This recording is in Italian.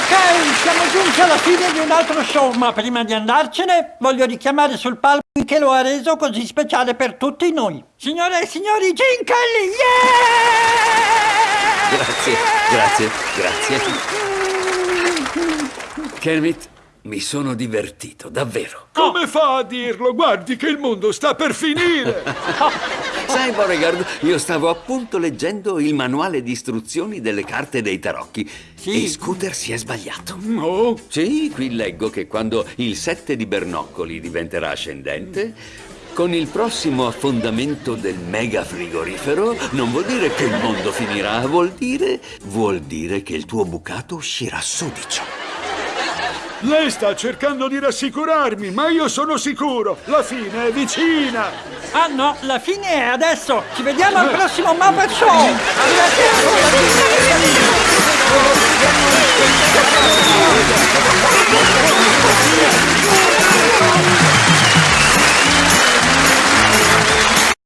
Ok, siamo giunti alla fine di un altro show, ma prima di andarcene voglio richiamare sul palco che lo ha reso così speciale per tutti noi. Signore e signori, Gene Kelly, yeah! Grazie, grazie, grazie. Kermit, mi sono divertito, davvero. Come fa a dirlo? Guardi che il mondo sta per finire! Sai, Beauregard, io stavo appunto leggendo il manuale di istruzioni delle carte dei tarocchi. Sì. E Scooter si è sbagliato. No, Sì, qui leggo che quando il 7 di Bernoccoli diventerà ascendente, con il prossimo affondamento del mega frigorifero, non vuol dire che il mondo finirà, vuol dire, vuol dire che il tuo bucato uscirà sudicio. Lei sta cercando di rassicurarmi, ma io sono sicuro, la fine è vicina! Ah no, la fine è adesso! Ci vediamo al prossimo Muppet Show! Arrivederci!